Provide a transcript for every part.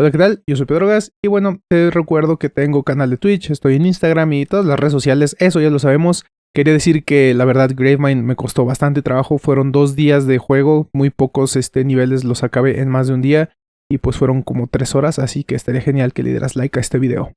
Hola, ¿qué tal? Yo soy Pedro Gas y bueno, te recuerdo que tengo canal de Twitch, estoy en Instagram y todas las redes sociales, eso ya lo sabemos. Quería decir que la verdad Gravemind me costó bastante trabajo, fueron dos días de juego, muy pocos este, niveles los acabé en más de un día y pues fueron como tres horas, así que estaría genial que le dieras like a este video.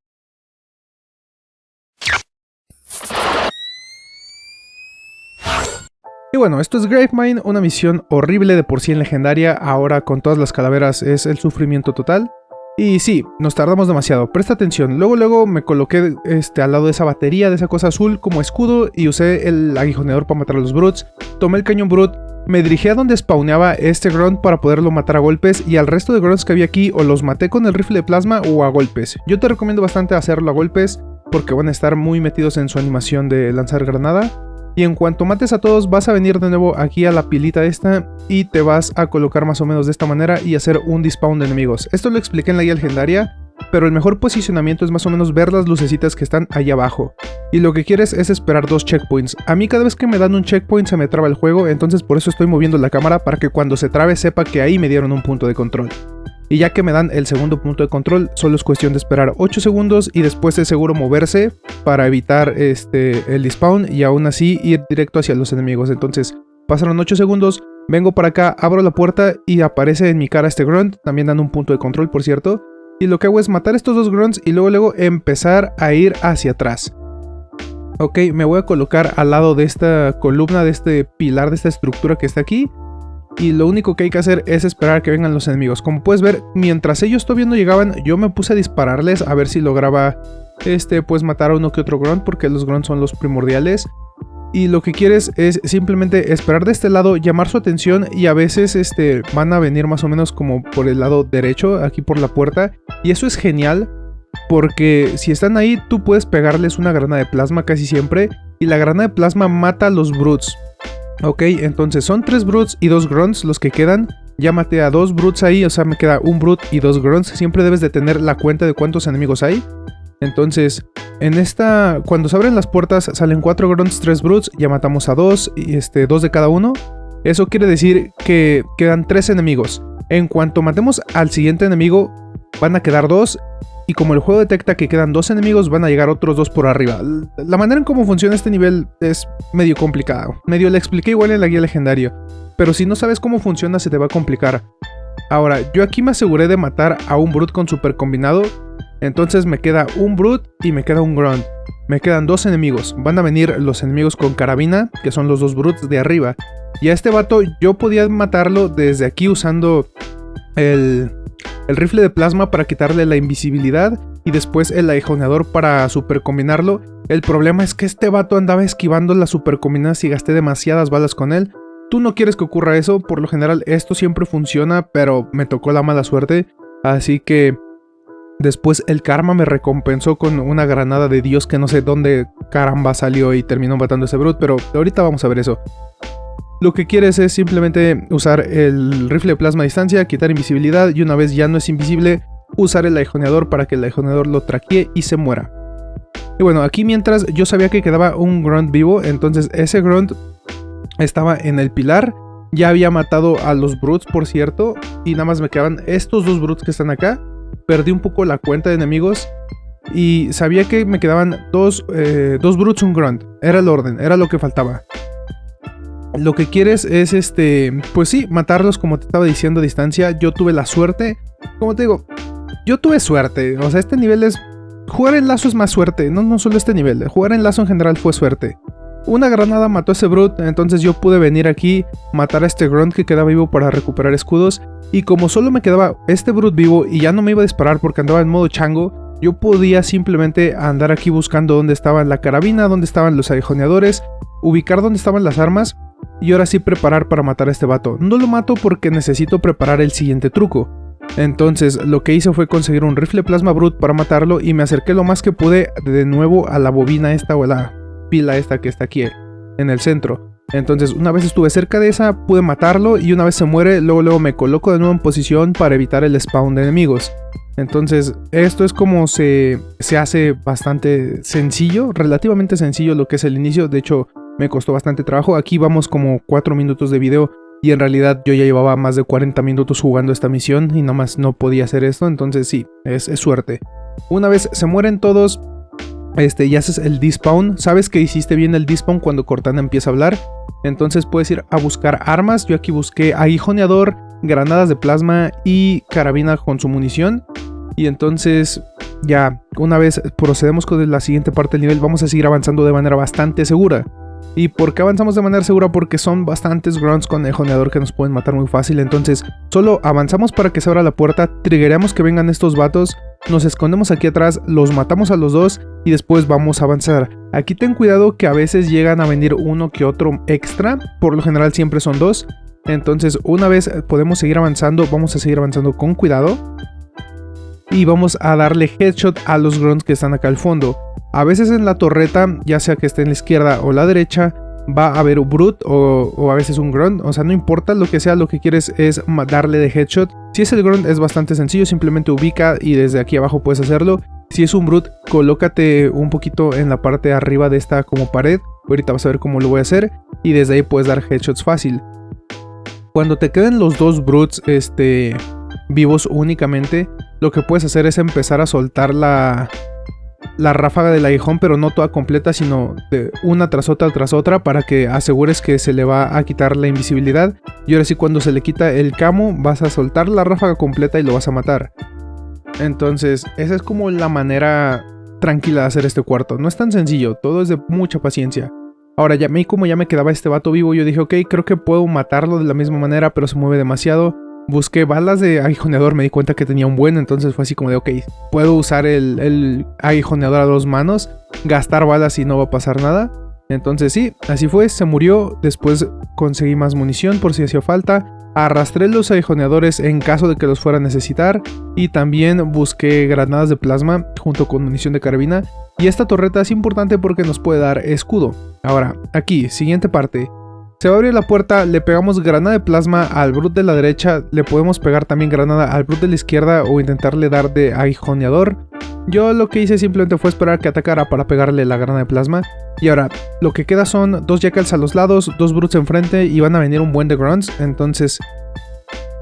Y bueno, esto es Gravemind, una misión horrible de por sí en legendaria, ahora con todas las calaveras es el sufrimiento total. Y sí, nos tardamos demasiado, presta atención. Luego luego me coloqué este, al lado de esa batería, de esa cosa azul como escudo y usé el aguijoneador para matar a los Brutes. Tomé el cañón Brute, me dirigí a donde spawneaba este Grunt para poderlo matar a golpes y al resto de Grunts que había aquí o los maté con el rifle de plasma o a golpes. Yo te recomiendo bastante hacerlo a golpes porque van a estar muy metidos en su animación de lanzar granada. Y en cuanto mates a todos vas a venir de nuevo aquí a la pilita esta y te vas a colocar más o menos de esta manera y hacer un despawn de enemigos. Esto lo expliqué en la guía legendaria, pero el mejor posicionamiento es más o menos ver las lucecitas que están ahí abajo. Y lo que quieres es esperar dos checkpoints. A mí cada vez que me dan un checkpoint se me traba el juego, entonces por eso estoy moviendo la cámara para que cuando se trabe sepa que ahí me dieron un punto de control. Y ya que me dan el segundo punto de control, solo es cuestión de esperar 8 segundos y después de seguro moverse para evitar este, el despawn y aún así ir directo hacia los enemigos. Entonces pasaron 8 segundos, vengo para acá, abro la puerta y aparece en mi cara este grunt, también dando un punto de control por cierto. Y lo que hago es matar estos dos grunts y luego luego empezar a ir hacia atrás. Ok, me voy a colocar al lado de esta columna, de este pilar, de esta estructura que está aquí y lo único que hay que hacer es esperar que vengan los enemigos. Como puedes ver, mientras ellos todavía no llegaban, yo me puse a dispararles a ver si lograba este, pues matar a uno que otro grunt, porque los grunts son los primordiales. Y lo que quieres es simplemente esperar de este lado, llamar su atención y a veces este, van a venir más o menos como por el lado derecho, aquí por la puerta. Y eso es genial porque si están ahí tú puedes pegarles una grana de plasma casi siempre y la grana de plasma mata a los brutes. Ok, entonces son tres Brutes y dos Grunts los que quedan. Ya maté a dos Brutes ahí, o sea, me queda un Brute y dos Grunts. Siempre debes de tener la cuenta de cuántos enemigos hay. Entonces, en esta, cuando se abren las puertas, salen cuatro Grunts, tres Brutes. Ya matamos a dos, y este, dos de cada uno. Eso quiere decir que quedan tres enemigos. En cuanto matemos al siguiente enemigo, van a quedar dos y como el juego detecta que quedan dos enemigos, van a llegar otros dos por arriba. La manera en cómo funciona este nivel es medio complicado. Medio le expliqué igual en la guía legendaria, pero si no sabes cómo funciona se te va a complicar. Ahora, yo aquí me aseguré de matar a un Brute con super combinado, entonces me queda un Brute y me queda un Grunt. Me quedan dos enemigos, van a venir los enemigos con carabina, que son los dos Brutes de arriba. Y a este vato yo podía matarlo desde aquí usando el, el rifle de plasma para quitarle la invisibilidad y después el aguijoneador para super combinarlo. El problema es que este vato andaba esquivando las super combinadas y gasté demasiadas balas con él. Tú no quieres que ocurra eso, por lo general esto siempre funciona, pero me tocó la mala suerte. Así que después el karma me recompensó con una granada de Dios que no sé dónde caramba salió y terminó matando a ese brute, pero ahorita vamos a ver eso. Lo que quieres es simplemente usar el rifle de plasma a distancia, quitar invisibilidad y una vez ya no es invisible, usar el aguijoneador para que el aguijoneador lo traquee y se muera. Y bueno, aquí mientras yo sabía que quedaba un grunt vivo, entonces ese grunt estaba en el pilar. Ya había matado a los brutes, por cierto, y nada más me quedaban estos dos brutes que están acá. Perdí un poco la cuenta de enemigos y sabía que me quedaban dos, eh, dos brutes, un grunt. Era el orden, era lo que faltaba lo que quieres es, este, pues sí, matarlos como te estaba diciendo a distancia. Yo tuve la suerte, como te digo, yo tuve suerte. O sea, este nivel es... Jugar en lazo es más suerte, no, no solo este nivel. Jugar en lazo en general fue suerte. Una granada mató a ese Brute, entonces yo pude venir aquí, matar a este Grunt que quedaba vivo para recuperar escudos. Y como solo me quedaba este Brute vivo y ya no me iba a disparar porque andaba en modo chango, yo podía simplemente andar aquí buscando dónde estaba la carabina, dónde estaban los aguijoneadores, ubicar dónde estaban las armas y ahora sí preparar para matar a este vato. No lo mato porque necesito preparar el siguiente truco. Entonces lo que hice fue conseguir un rifle plasma brute para matarlo y me acerqué lo más que pude de nuevo a la bobina esta o a la pila esta que está aquí en el centro. Entonces una vez estuve cerca de esa pude matarlo y una vez se muere luego luego me coloco de nuevo en posición para evitar el spawn de enemigos. Entonces esto es como se, se hace bastante sencillo, relativamente sencillo lo que es el inicio, de hecho me costó bastante trabajo. Aquí vamos como 4 minutos de video Y en realidad yo ya llevaba más de 40 minutos jugando esta misión y nada más no podía hacer esto, entonces sí, es, suerte. Una vez se mueren todos, este, y haces el despawn, sabes que hiciste bien el despawn cuando Cortana empieza a hablar, entonces puedes ir a buscar armas, yo aquí busqué aguijoneador, granadas de plasma y carabina con su munición, y entonces ya una vez procedemos con la siguiente parte del nivel vamos a seguir avanzando de manera bastante segura. ¿Y por qué avanzamos de manera segura? Porque son bastantes grunts con el joneador que nos pueden matar muy fácil. Entonces, solo avanzamos para que se abra la puerta, triggeramos que vengan estos vatos, nos escondemos aquí atrás, los matamos a los dos y después vamos a avanzar. Aquí ten cuidado que a veces llegan a venir uno que otro extra, por lo general siempre son dos. Entonces, una vez podemos seguir avanzando, vamos a seguir avanzando con cuidado. Y vamos a darle headshot a los grunts que están acá al fondo. A veces en la torreta, ya sea que esté en la izquierda o la derecha, va a haber un brute o, a veces un grunt. O sea, no importa lo que sea, lo que quieres es darle de headshot. Si es el grunt es bastante sencillo, simplemente ubica y desde aquí abajo puedes hacerlo. Si es un brute, colócate un poquito en la parte de arriba de esta como pared. Ahorita vas a ver cómo lo voy a hacer. Y desde ahí puedes dar headshots fácil. Cuando te queden los dos brutes este, vivos únicamente, lo que puedes hacer es empezar a soltar la, la ráfaga del aguijón, pero no toda completa, sino de una tras otra tras otra para que asegures que se le va a quitar la invisibilidad. Y ahora sí, cuando se le quita el camo, vas a soltar la ráfaga completa y lo vas a matar. Entonces, esa es como la manera tranquila de hacer este cuarto. No es tan sencillo, todo es de mucha paciencia. Ahora, ya me como ya me quedaba este vato vivo, yo dije, ok, creo que puedo matarlo de la misma manera, pero se mueve demasiado. Busqué balas de aguijoneador, me di cuenta que tenía un buen, entonces fue así como de, ok, puedo usar el, el aguijoneador a dos manos, gastar balas y no va a pasar nada. Entonces sí, así fue, se murió, después conseguí más munición por si hacía falta, arrastré los aguijoneadores en caso de que los fuera a necesitar y también busqué granadas de plasma junto con munición de carabina y esta torreta es importante porque nos puede dar escudo. Ahora, aquí, siguiente parte, se va a abrir la puerta, le pegamos granada de plasma al Brut de la derecha, le podemos pegar también granada al Brut de la izquierda o intentarle dar de aguijoneador. Yo lo que hice simplemente fue esperar que atacara para pegarle la granada de plasma. Y ahora, lo que queda son dos jackals a los lados, dos brutes enfrente y van a venir un buen de grunts. Entonces,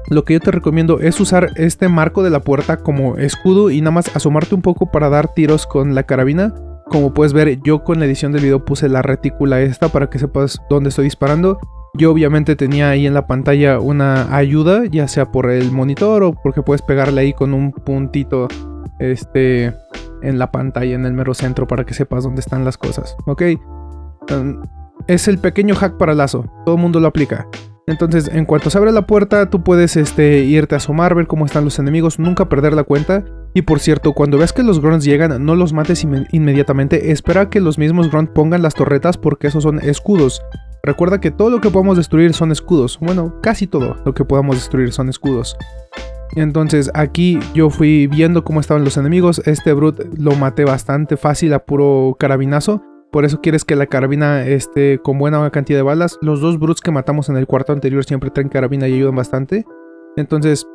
lo que yo te recomiendo es usar este marco de la puerta como escudo y nada más asomarte un poco para dar tiros con la carabina. Como puedes ver, yo con la edición del video puse la retícula esta para que sepas dónde estoy disparando. Yo obviamente tenía ahí en la pantalla una ayuda, ya sea por el monitor o porque puedes pegarle ahí con un puntito este, en la pantalla, en el mero centro, para que sepas dónde están las cosas, ¿ok? es el pequeño hack para lazo, todo el mundo lo aplica. Entonces, en cuanto se abre la puerta, tú puedes este, irte a asomar, ver cómo están los enemigos, nunca perder la cuenta. Y por cierto, cuando veas que los grunts llegan, no los mates inmediatamente, espera que los mismos grunts pongan las torretas porque esos son escudos. Recuerda que todo lo que podamos destruir son escudos. Bueno, casi todo lo que podamos destruir son escudos. Entonces aquí yo fui viendo cómo estaban los enemigos. Este Brute lo maté bastante fácil a puro carabinazo. Por eso quieres que la carabina esté con buena cantidad de balas. Los dos brutes que matamos en el cuarto anterior siempre traen carabina y ayudan bastante. Entonces,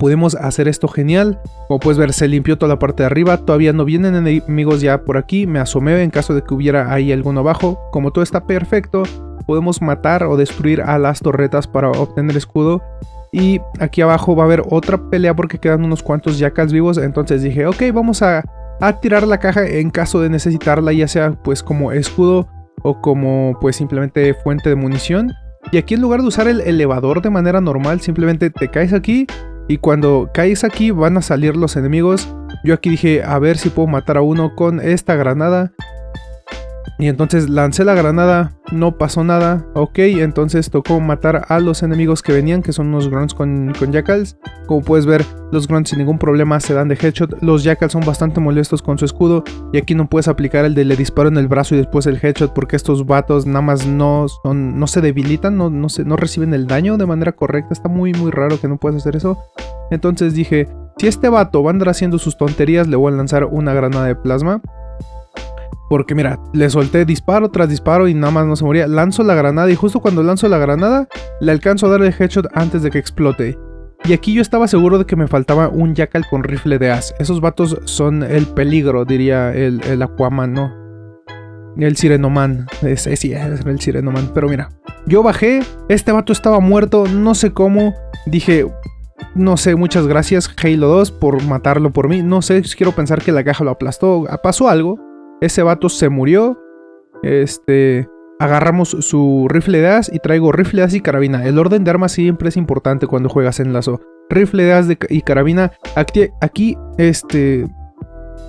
pudimos hacer esto genial. Como puedes ver, se limpió toda la parte de arriba. Todavía no vienen enemigos ya por aquí. Me asomé en caso de que hubiera ahí alguno abajo. Como todo está perfecto, podemos matar o destruir a las torretas para obtener escudo. Y aquí abajo va a haber otra pelea porque quedan unos cuantos jackals vivos. Entonces dije, ok, vamos a a tirar la caja en caso de necesitarla, ya sea pues como escudo o como pues simplemente fuente de munición. Y aquí en lugar de usar el elevador de manera normal, simplemente te caes aquí y cuando caes aquí van a salir los enemigos. Yo aquí dije a ver si puedo matar a uno con esta granada. Y entonces lancé la granada, no pasó nada, ok, entonces tocó matar a los enemigos que venían, que son unos grunts con, con jackals. Como puedes ver, los grunts sin ningún problema se dan de headshot, los jackals son bastante molestos con su escudo, y aquí no puedes aplicar el de le disparo en el brazo y después el headshot, porque estos vatos nada más no, no se debilitan, no, no, se, no reciben el daño de manera correcta, está muy muy raro que no puedas hacer eso. Entonces dije, si este vato va a andar haciendo sus tonterías, le voy a lanzar una granada de plasma. Porque mira, le solté disparo tras disparo y nada más no se moría. Lanzo la granada y justo cuando lanzo la granada, le alcanzo a dar el headshot antes de que explote. Y aquí yo estaba seguro de que me faltaba un Jackal con rifle de as. Esos vatos son el peligro, diría el, Aquaman, ¿no? el Sirenoman. Era el Sirenoman. Pero mira, yo bajé, este vato estaba muerto, no sé cómo. Dije, no sé, muchas gracias Halo 2 por matarlo por mí. No sé, quiero pensar que la caja lo aplastó. Pasó algo. Ese vato se murió. Este... Agarramos su rifle de as y traigo rifle de as y carabina. El orden de armas siempre es importante cuando juegas en lazo. Rifle de as y carabina. Aquí, este...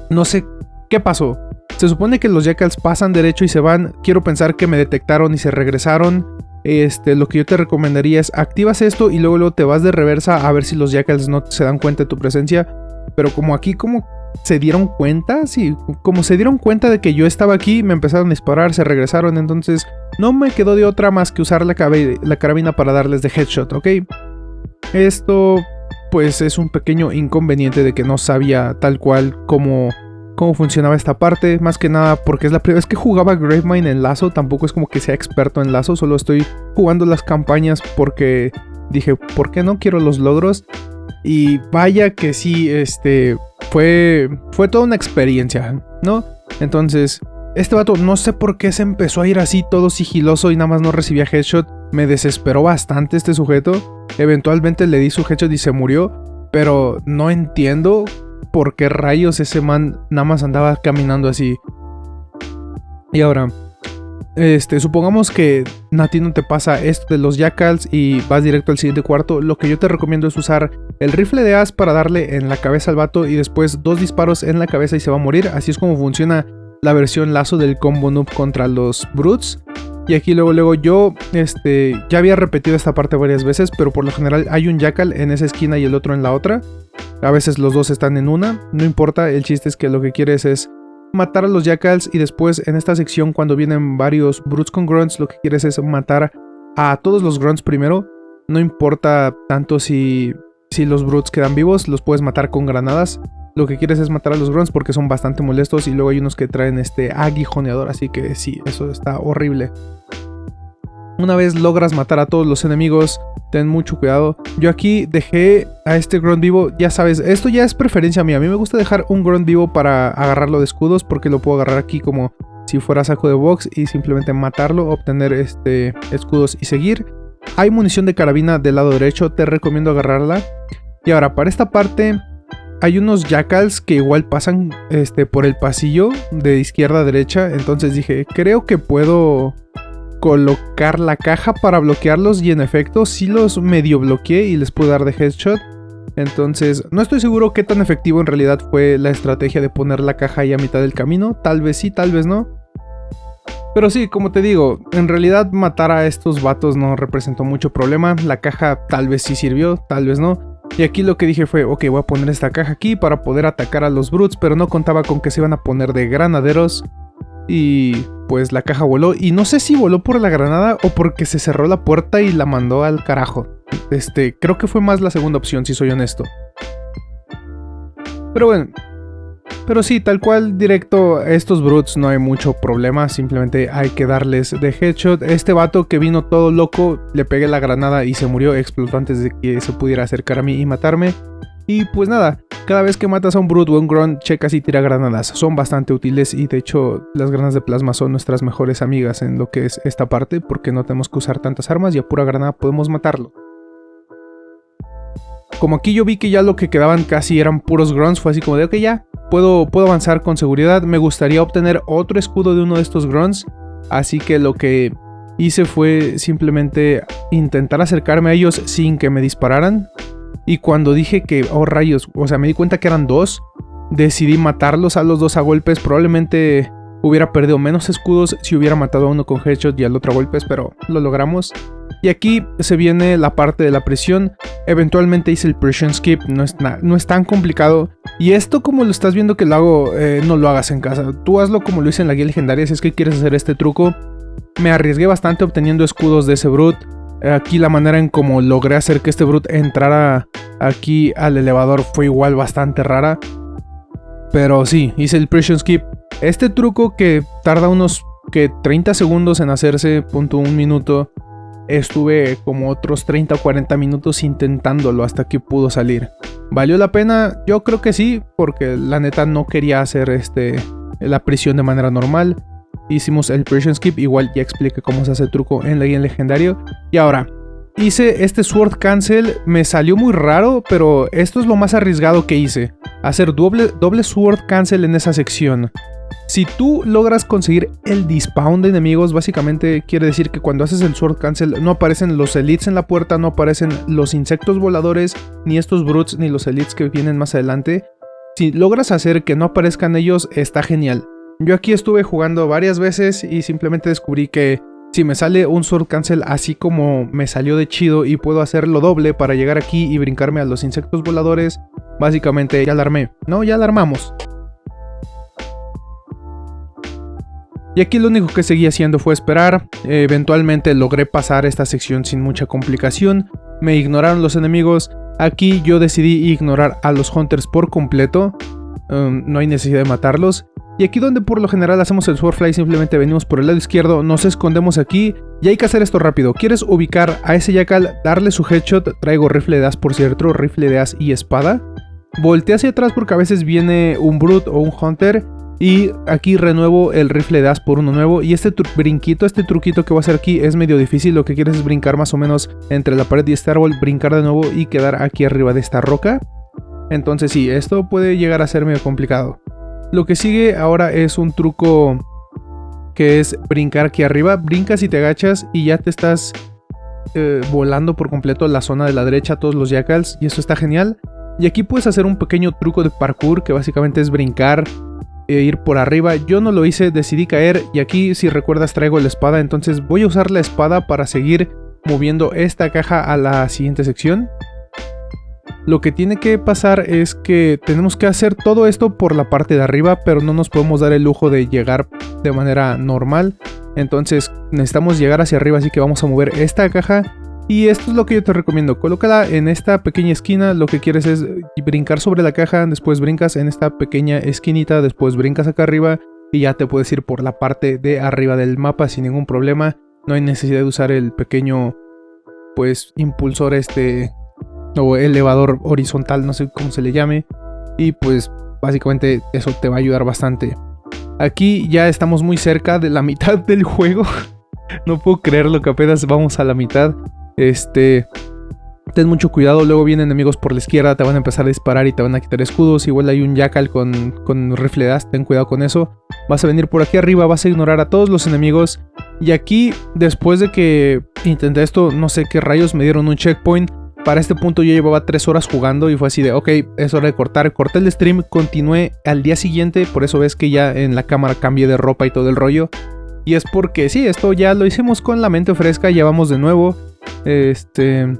No sé qué pasó. Se supone que los jackals pasan derecho y se van. Quiero pensar que me detectaron y se regresaron. Este, lo que yo te recomendaría es activas esto y luego, luego te vas de reversa a ver si los jackals no se dan cuenta de tu presencia. Pero como aquí como se dieron cuenta, sí, como se dieron cuenta de que yo estaba aquí, me empezaron a disparar, se regresaron, entonces no me quedó de otra más que usar la, la carabina para darles de headshot, ¿ok? Esto pues es un pequeño inconveniente de que no sabía tal cual cómo cómo funcionaba esta parte, más que nada porque es la primera vez que jugaba Gravemind en lazo, tampoco es como que sea experto en lazo, solo estoy jugando las campañas porque dije, ¿por qué no quiero los logros? Y vaya que sí, este, fue, fue toda una experiencia, ¿no? Entonces, este vato no sé por qué se empezó a ir así todo sigiloso y nada más no recibía headshot. Me desesperó bastante este sujeto. Eventualmente le di su headshot y se murió. Pero no entiendo por qué rayos ese man nada más andaba caminando así. Y ahora, este, supongamos que a no te pasa esto de los jackals y vas directo al siguiente cuarto. Lo que yo te recomiendo es usar el rifle de as para darle en la cabeza al vato y después dos disparos en la cabeza y se va a morir. Así es como funciona la versión lazo del combo noob contra los brutes. Y aquí luego, luego yo este, ya había repetido esta parte varias veces, pero por lo general hay un jackal en esa esquina y el otro en la otra. A veces los dos están en una, no importa, el chiste es que lo que quieres es matar a los jackals y después en esta sección cuando vienen varios brutes con grunts lo que quieres es matar a todos los grunts primero. No importa tanto si, si los brutes quedan vivos, los puedes matar con granadas. Lo que quieres es matar a los grunts porque son bastante molestos y luego hay unos que traen este aguijoneador, así que sí, eso está horrible. Una vez logras matar a todos los enemigos, ten mucho cuidado. Yo aquí dejé a este grunt vivo, ya sabes, esto ya es preferencia mía. A mí me gusta dejar un grunt vivo para agarrarlo de escudos porque lo puedo agarrar aquí como si fuera saco de box y simplemente matarlo, obtener este escudos y seguir. Hay munición de carabina del lado derecho, te recomiendo agarrarla. Y ahora, para esta parte hay unos jackals que igual pasan este, por el pasillo de izquierda a derecha. Entonces dije, creo que puedo colocar la caja para bloquearlos. Y en efecto, sí los medio bloqueé y les pude dar de headshot. Entonces, no estoy seguro qué tan efectivo en realidad fue la estrategia de poner la caja ahí a mitad del camino. Tal vez sí, tal vez no. Pero sí, como te digo, en realidad matar a estos vatos no representó mucho problema. La caja tal vez sí sirvió, tal vez no. Y aquí lo que dije fue, ok, voy a poner esta caja aquí para poder atacar a los brutes, pero no contaba con que se iban a poner de granaderos. Y pues la caja voló, y no sé si voló por la granada o porque se cerró la puerta y la mandó al carajo. Este, creo que fue más la segunda opción, si soy honesto. Pero bueno, pero sí, tal cual directo a estos brutes no hay mucho problema, simplemente hay que darles de headshot. Este vato que vino todo loco, le pegué la granada y se murió, explotó antes de que se pudiera acercar a mí y matarme. Y pues nada, cada vez que matas a un brute o un grunt, checas y tira granadas. Son bastante útiles y de hecho las granadas de plasma son nuestras mejores amigas en lo que es esta parte porque no tenemos que usar tantas armas y a pura granada podemos matarlo. Como aquí yo vi que ya lo que quedaban casi eran puros grunts, fue así como de ok ya, puedo, puedo avanzar con seguridad. Me gustaría obtener otro escudo de uno de estos grunts. Así que lo que hice fue simplemente intentar acercarme a ellos sin que me dispararan. Y cuando dije que, oh rayos, o sea, me di cuenta que eran dos, decidí matarlos a los dos a golpes. Probablemente hubiera perdido menos escudos si hubiera matado a uno con headshot y al otro a golpes, pero lo logramos. Y aquí se viene la parte de la presión. Eventualmente hice el pressure skip, no es, no es tan complicado. Y esto como lo estás viendo que lo hago, eh, no lo hagas en casa. Tú hazlo como lo hice en la guía legendaria si es que quieres hacer este truco. Me arriesgué bastante obteniendo escudos de ese Brute. Aquí la manera en como logré hacer que este Brute entrara aquí al elevador fue igual bastante rara. Pero sí, hice el pressure skip. Este truco que tarda unos que 30 segundos en hacerse, punto un minuto, estuve como otros 30 o 40 minutos intentándolo hasta que pudo salir. ¿Valió la pena? Yo creo que sí, porque la neta no quería hacer este, la prisión de manera normal. Hicimos el Precision Skip, igual ya expliqué cómo se hace el truco en la guía legendario. Y ahora, hice este Sword Cancel, me salió muy raro, pero esto es lo más arriesgado que hice. Hacer doble, doble Sword Cancel en esa sección. Si tú logras conseguir el dispawn de enemigos, básicamente quiere decir que cuando haces el Sword Cancel no aparecen los elites en la puerta, no aparecen los insectos voladores, ni estos brutes, ni los elites que vienen más adelante. Si logras hacer que no aparezcan ellos, está genial. Yo aquí estuve jugando varias veces y simplemente descubrí que si me sale un Sword Cancel así como me salió de chido y puedo hacerlo doble para llegar aquí y brincarme a los insectos voladores, básicamente ya la armé. No, ya la armamos. Y aquí lo único que seguí haciendo fue esperar, eventualmente logré pasar esta sección sin mucha complicación, me ignoraron los enemigos, aquí yo decidí ignorar a los hunters por completo, um, no hay necesidad de matarlos, y aquí donde por lo general hacemos el Swordfly simplemente venimos por el lado izquierdo, nos escondemos aquí y hay que hacer esto rápido. ¿Quieres ubicar a ese Jackal, darle su headshot? Traigo rifle de as por cierto, rifle de as y espada. Voltea hacia atrás porque a veces viene un Brute o un Hunter y aquí renuevo el rifle de as por uno nuevo. Y este brinquito, este truquito que voy a hacer aquí es medio difícil. Lo que quieres es brincar más o menos entre la pared y este árbol, brincar de nuevo y quedar aquí arriba de esta roca. Entonces sí, esto puede llegar a ser medio complicado. Lo que sigue ahora es un truco que es brincar aquí arriba. Brincas y te agachas y ya te estás eh, volando por completo la zona de la derecha, todos los jackals. Y eso está genial. Y aquí puedes hacer un pequeño truco de parkour que básicamente es brincar e ir por arriba. Yo no lo hice, decidí caer y aquí si recuerdas traigo la espada, entonces voy a usar la espada para seguir moviendo esta caja a la siguiente sección. Lo que tiene que pasar es que tenemos que hacer todo esto por la parte de arriba, pero no nos podemos dar el lujo de llegar de manera normal. Entonces necesitamos llegar hacia arriba, así que vamos a mover esta caja y esto es lo que yo te recomiendo, colócala en esta pequeña esquina, lo que quieres es brincar sobre la caja, después brincas en esta pequeña esquinita, después brincas acá arriba y ya te puedes ir por la parte de arriba del mapa sin ningún problema. No hay necesidad de usar el pequeño, pues, impulsor este, o elevador horizontal, no sé cómo se le llame. Y pues, básicamente eso te va a ayudar bastante. Aquí ya estamos muy cerca de la mitad del juego. no puedo creerlo que apenas vamos a la mitad. Este, ten mucho cuidado, luego vienen enemigos por la izquierda, te van a empezar a disparar y te van a quitar escudos. Igual hay un jackal con, con rifle de ten cuidado con eso. Vas a venir por aquí arriba, vas a ignorar a todos los enemigos. Y aquí, después de que intenté esto, no sé qué rayos, me dieron un checkpoint. Para este punto yo llevaba 3 horas jugando y fue así de, ok, es hora de cortar. Corté el stream, continué al día siguiente, por eso ves que ya en la cámara cambié de ropa y todo el rollo. Y es porque sí, esto ya lo hicimos con la mente fresca, ya vamos de nuevo. Este...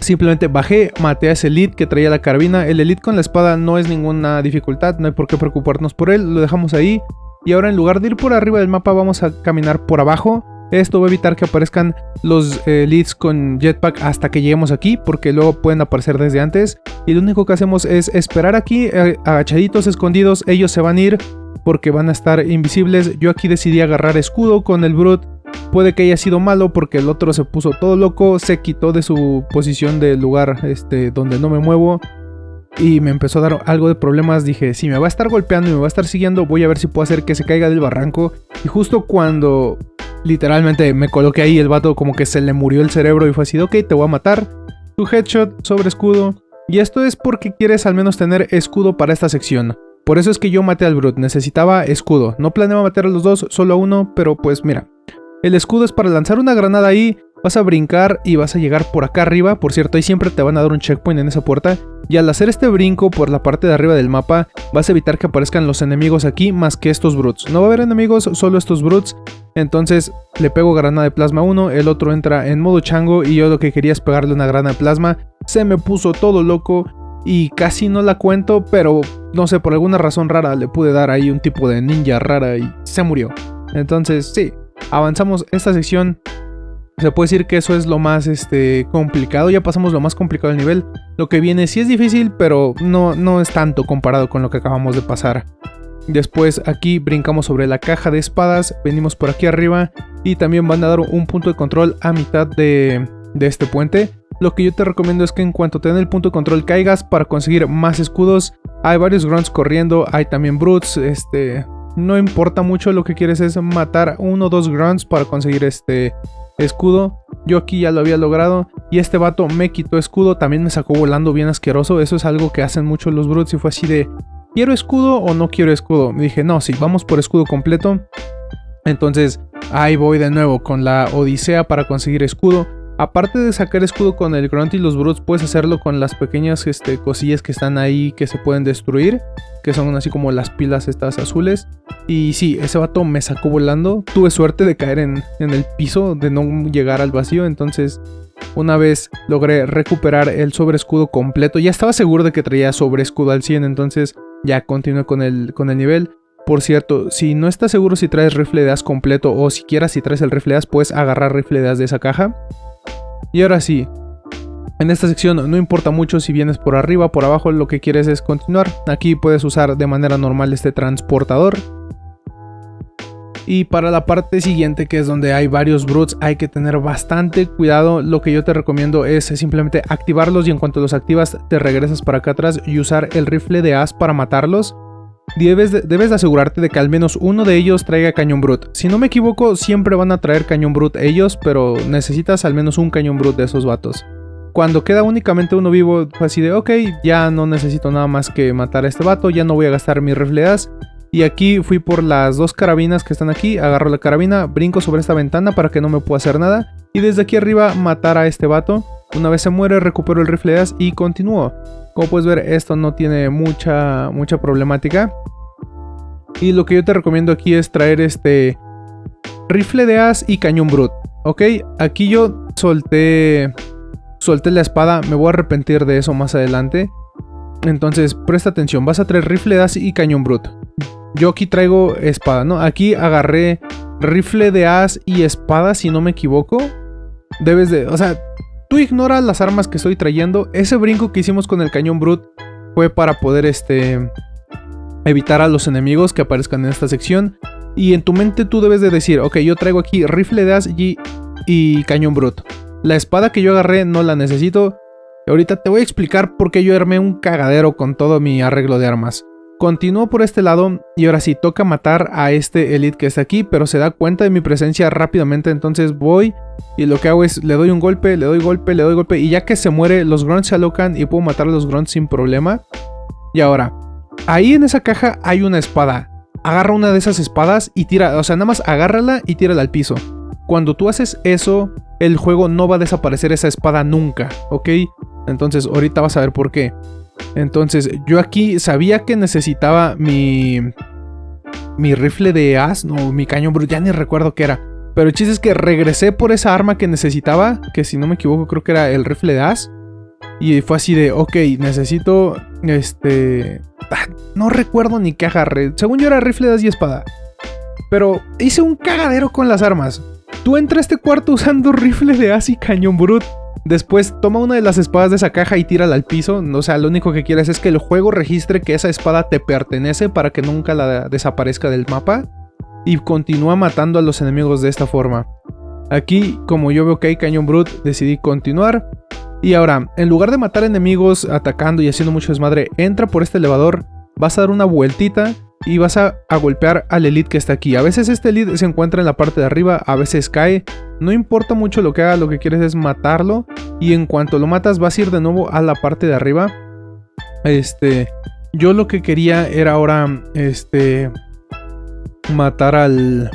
Simplemente bajé, maté a ese elite que traía la carabina. El elite con la espada no es ninguna dificultad, no hay por qué preocuparnos por él, lo dejamos ahí. Y ahora en lugar de ir por arriba del mapa vamos a caminar por abajo. Esto va a evitar que aparezcan los elites con jetpack hasta que lleguemos aquí, porque luego pueden aparecer desde antes. Y lo único que hacemos es esperar aquí, eh, agachaditos, escondidos, ellos se van a ir porque van a estar invisibles. Yo aquí decidí agarrar escudo con el Brute Puede que haya sido malo porque el otro se puso todo loco, se quitó de su posición del lugar este, donde no me muevo y me empezó a dar algo de problemas. Dije, si me va a estar golpeando y me va a estar siguiendo, voy a ver si puedo hacer que se caiga del barranco. Y justo cuando literalmente me coloqué ahí, el vato como que se le murió el cerebro y fue así, ok, te voy a matar. Tu headshot sobre escudo. Y esto es porque quieres al menos tener escudo para esta sección. Por eso es que yo maté al Brute, necesitaba escudo. No planeaba matar a los dos, solo a uno, pero pues mira, el escudo es para lanzar una granada ahí, vas a brincar y vas a llegar por acá arriba. Por cierto, ahí siempre te van a dar un checkpoint en esa puerta. Y al hacer este brinco por la parte de arriba del mapa, vas a evitar que aparezcan los enemigos aquí más que estos brutes. No va a haber enemigos, solo estos brutes. Entonces le pego granada de plasma 1, el otro entra en modo chango y yo lo que quería es pegarle una granada de plasma. Se me puso todo loco y casi no la cuento, pero no sé, por alguna razón rara le pude dar ahí un tipo de ninja rara y se murió. Entonces sí, avanzamos esta sección. Se puede decir que eso es lo más este, complicado, ya pasamos lo más complicado del nivel. Lo que viene sí es difícil, pero no, no es tanto comparado con lo que acabamos de pasar. Después aquí brincamos sobre la caja de espadas, venimos por aquí arriba y también van a dar un punto de control a mitad de, de este puente. Lo que yo te recomiendo es que en cuanto te den el punto de control caigas para conseguir más escudos. Hay varios grunts corriendo, hay también brutes, este, no importa mucho, lo que quieres es matar uno o dos grunts para conseguir este escudo. Yo aquí ya lo había logrado y este vato me quitó escudo, también me sacó volando bien asqueroso. Eso es algo que hacen mucho los brutes y fue así de, ¿quiero escudo o no quiero escudo? Me dije, no, sí, vamos por escudo completo. Entonces ahí voy de nuevo con la odisea para conseguir escudo. Aparte de sacar escudo con el Grunt y los Brutes, puedes hacerlo con las pequeñas este, cosillas que están ahí que se pueden destruir. Que son así como las pilas estas azules. Y sí, ese vato me sacó volando. Tuve suerte de caer en, en el piso, de no llegar al vacío. Entonces, una vez logré recuperar el sobre escudo completo. Ya estaba seguro de que traía sobre escudo al 100, entonces ya continué con el, con el nivel. Por cierto, si no estás seguro si traes rifle de as completo o siquiera si traes el rifle de as, puedes agarrar rifle de as de esa caja. Y ahora sí, en esta sección no importa mucho si vienes por arriba por abajo, lo que quieres es continuar. Aquí puedes usar de manera normal este transportador. Y para la parte siguiente, que es donde hay varios brutes, hay que tener bastante cuidado. Lo que yo te recomiendo es simplemente activarlos y en cuanto los activas te regresas para acá atrás y usar el rifle de as para matarlos. Debes de, debes asegurarte de que al menos uno de ellos traiga cañón brut. Si no me equivoco, siempre van a traer cañón brut ellos, pero necesitas al menos un cañón brut de esos vatos. Cuando queda únicamente uno vivo, así de, ok, ya no necesito nada más que matar a este vato, ya no voy a gastar mis rifleas. Y aquí fui por las dos carabinas que están aquí, agarro la carabina, brinco sobre esta ventana para que no me pueda hacer nada. Y desde aquí arriba matar a este vato. Una vez se muere, recupero el rifle de as y continúo. Como puedes ver, esto no tiene mucha, mucha problemática. Y lo que yo te recomiendo aquí es traer este rifle de as y cañón brut. Ok, aquí yo solté, solté la espada, me voy a arrepentir de eso más adelante. Entonces, presta atención, vas a traer rifle de as y cañón brut. Yo aquí traigo espada, ¿no? Aquí agarré rifle de as y espada, si no me equivoco. Debes de, o sea, Tú ignoras las armas que estoy trayendo. Ese brinco que hicimos con el cañón Brut fue para poder este, evitar a los enemigos que aparezcan en esta sección. Y en tu mente tú debes de decir, ok, yo traigo aquí rifle de as y, y cañón Brut. La espada que yo agarré no la necesito. Ahorita te voy a explicar por qué yo armé un cagadero con todo mi arreglo de armas. Continúo por este lado y ahora sí toca matar a este elite que está aquí, pero se da cuenta de mi presencia rápidamente, entonces voy y lo que hago es le doy un golpe, le doy golpe, le doy golpe y ya que se muere los grunts se alocan y puedo matar a los grunts sin problema. Y ahora, ahí en esa caja hay una espada. Agarra una de esas espadas y tira, o sea, nada más agárrala y tírala al piso. Cuando tú haces eso, el juego no va a desaparecer esa espada nunca, ¿ok? Entonces ahorita vas a ver por qué. Entonces, yo aquí sabía que necesitaba mi... Mi rifle de as, no, mi cañón ya ni recuerdo qué era. Pero el chiste es que regresé por esa arma que necesitaba, que si no me equivoco creo que era el rifle de as. Y fue así de, ok, necesito, este... Ah, no recuerdo ni qué agarré. Según yo era rifle de as y espada. Pero hice un cagadero con las armas. Tú entras a este cuarto usando rifle de as y cañón brut. Después toma una de las espadas de esa caja y tírala al piso. O sea, lo único que quieres es que el juego registre que esa espada te pertenece para que nunca la desaparezca del mapa. Y continúa matando a los enemigos de esta forma. Aquí, como yo veo que hay cañón brut, decidí continuar. Y ahora, en lugar de matar enemigos atacando y haciendo mucho desmadre, entra por este elevador, vas a dar una vueltita y vas a, golpear al elite que está aquí. A veces este elite se encuentra en la parte de arriba, a veces cae. No importa mucho lo que haga, lo que quieres es matarlo. Y en cuanto lo matas vas a ir de nuevo a la parte de arriba. Este, yo lo que quería era ahora, este, matar al...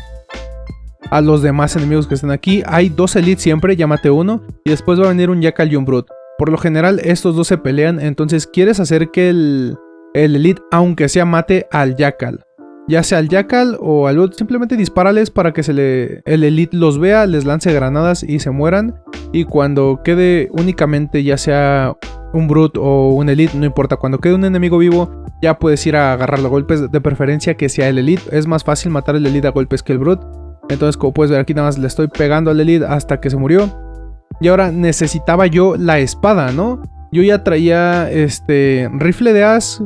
A los demás enemigos que están aquí. Hay dos elites siempre, llámate uno. Y después va a venir un Jackal y un Brute. Por lo general estos dos se pelean, entonces quieres hacer que el el Elite, aunque sea mate al Jackal. Ya sea al Jackal o al simplemente dispárales para que se le, el Elite los vea, les lance granadas y se mueran. Y cuando quede únicamente ya sea un Brute o un Elite, no importa, cuando quede un enemigo vivo ya puedes ir a agarrar los golpes, de preferencia que sea el Elite. Es más fácil matar el Elite a golpes que el Brute. Entonces como puedes ver aquí nada más le estoy pegando al Elite hasta que se murió. Y ahora necesitaba yo la espada, ¿no? Yo ya traía este rifle de as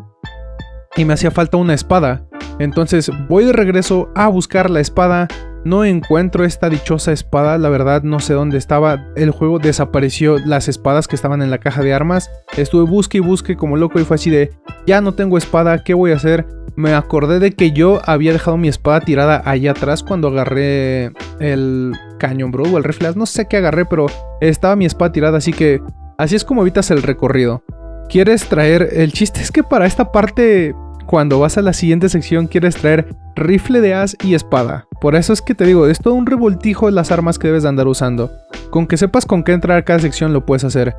y me hacía falta una espada. Entonces voy de regreso a buscar la espada. No encuentro esta dichosa espada, la verdad no sé dónde estaba. El juego desapareció las espadas que estaban en la caja de armas. Estuve busque y busque como loco y fue así de, ya no tengo espada, ¿qué voy a hacer? me acordé de que yo había dejado mi espada tirada allá atrás cuando agarré el cañón, bro, o el rifle. No sé qué agarré, pero estaba mi espada tirada, así que así es como evitas el recorrido. Quieres traer... El chiste es que para esta parte, cuando vas a la siguiente sección, quieres traer rifle de as y espada. Por eso es que te digo, es todo un revoltijo las armas que debes de andar usando. Con que sepas con qué entrar cada sección lo puedes hacer.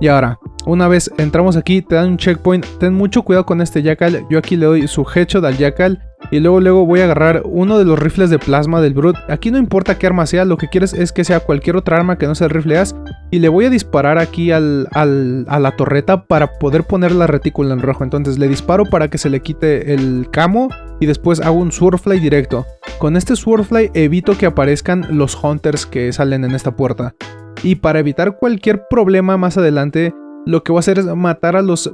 Y ahora, una vez entramos aquí, te dan un checkpoint. Ten mucho cuidado con este Jackal. Yo aquí le doy su headshot al Jackal. Y luego, luego voy a agarrar uno de los rifles de plasma del Brute. Aquí no importa qué arma sea, lo que quieres es que sea cualquier otra arma que no sea el. Y le voy a disparar aquí al, al, a la torreta para poder poner la retícula en rojo. Entonces le disparo para que se le quite el camo. Y después hago un Swordfly directo. Con este Swordfly evito que aparezcan los Hunters que salen en esta puerta. Y para evitar cualquier problema más adelante, lo que voy a hacer es matar a los,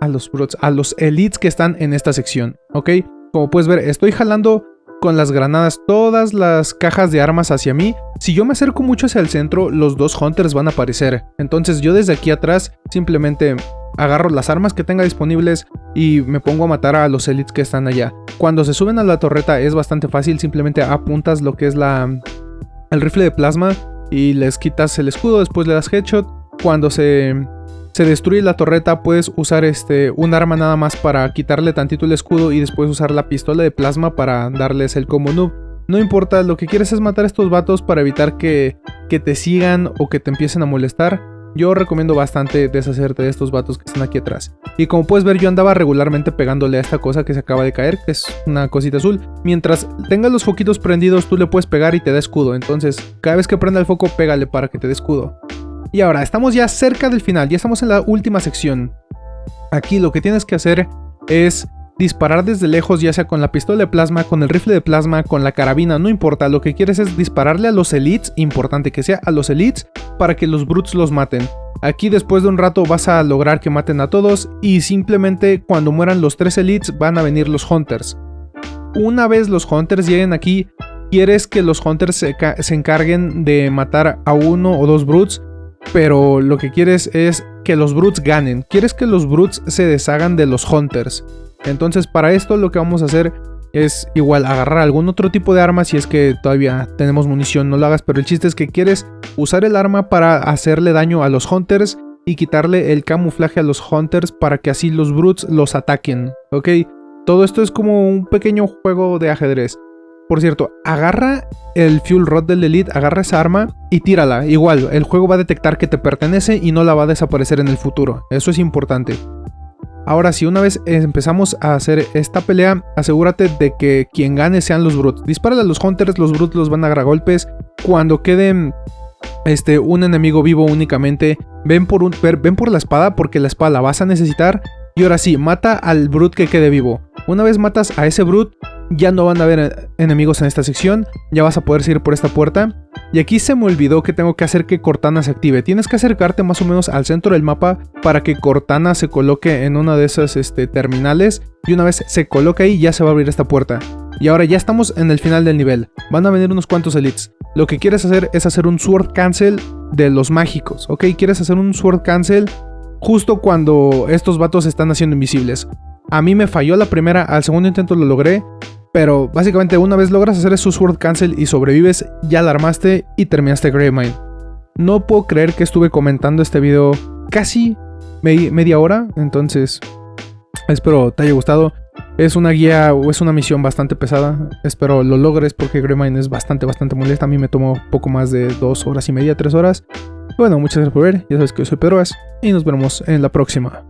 a los a los elites que están en esta sección, ¿ok? Como puedes ver, estoy jalando con las granadas todas las cajas de armas hacia mí. Si yo me acerco mucho hacia el centro, los dos hunters van a aparecer. Entonces yo desde aquí atrás simplemente agarro las armas que tenga disponibles y me pongo a matar a los elites que están allá. Cuando se suben a la torreta es bastante fácil, simplemente apuntas lo que es la, el rifle de plasma y les quitas el escudo, después le das headshot. Cuando se, se destruye la torreta puedes usar este, un arma nada más para quitarle tantito el escudo y después usar la pistola de plasma para darles el combo noob. No importa, lo que quieres es matar a estos vatos para evitar que, que te sigan o que te empiecen a molestar. Yo recomiendo bastante deshacerte de estos vatos que están aquí atrás. Y como puedes ver yo andaba regularmente pegándole a esta cosa que se acaba de caer, que es una cosita azul. Mientras tengas los foquitos prendidos tú le puedes pegar y te da escudo. Entonces cada vez que prenda el foco pégale para que te dé escudo. Y ahora estamos ya cerca del final, ya estamos en la última sección. Aquí lo que tienes que hacer es disparar desde lejos, ya sea con la pistola de plasma, con el rifle de plasma, con la carabina, no importa, lo que quieres es dispararle a los elites, importante que sea a los elites, para que los brutes los maten. Aquí después de un rato vas a lograr que maten a todos y simplemente cuando mueran los tres elites van a venir los hunters. Una vez los hunters lleguen aquí, quieres que los hunters se, encarguen de matar a uno o dos brutes, pero lo que quieres es que los brutes ganen. Quieres que los brutes se deshagan de los hunters. Entonces para esto lo que vamos a hacer es igual agarrar algún otro tipo de arma si es que todavía tenemos munición, no lo hagas, pero el chiste es que quieres usar el arma para hacerle daño a los hunters y quitarle el camuflaje a los hunters para que así los brutes los ataquen, ¿ok? Todo esto es como un pequeño juego de ajedrez. Por cierto, agarra el Fuel Rod del Elite, agarra esa arma y tírala. Igual, el juego va a detectar que te pertenece y no la va a desaparecer en el futuro. Eso es importante. Ahora, si una vez empezamos a hacer esta pelea, asegúrate de que quien gane sean los Brutes. Dispara a los Hunters, los Brutes los van a agarrar golpes. Cuando queden este, un enemigo vivo únicamente, ven por, un, ven por la espada porque la espada la vas a necesitar. Y ahora sí, mata al Brute que quede vivo. Una vez matas a ese Brute, ya no van a haber enemigos en esta sección, ya vas a poder seguir por esta puerta. Y aquí se me olvidó que tengo que hacer que Cortana se active. Tienes que acercarte más o menos al centro del mapa para que Cortana se coloque en una de esas este, terminales. Y una vez se coloque ahí ya se va a abrir esta puerta. Y ahora ya estamos en el final del nivel. Van a venir unos cuantos elites. Lo que quieres hacer es hacer un sword cancel de los mágicos, ¿ok? Quieres hacer un sword cancel justo cuando estos vatos están haciendo invisibles. A mí me falló la primera, al segundo intento lo logré, pero básicamente una vez logras hacer su Sword Cancel y sobrevives, ya la armaste y terminaste Gravemind. No puedo creer que estuve comentando este video casi media hora, entonces espero te haya gustado. Es una guía o es una misión bastante pesada, espero lo logres porque Gravemind es bastante, bastante molesta. A mí me tomó poco más de dos horas y media, tres horas. Bueno, muchas gracias por ver, ya sabes que yo soy Pedroas y nos vemos en la próxima.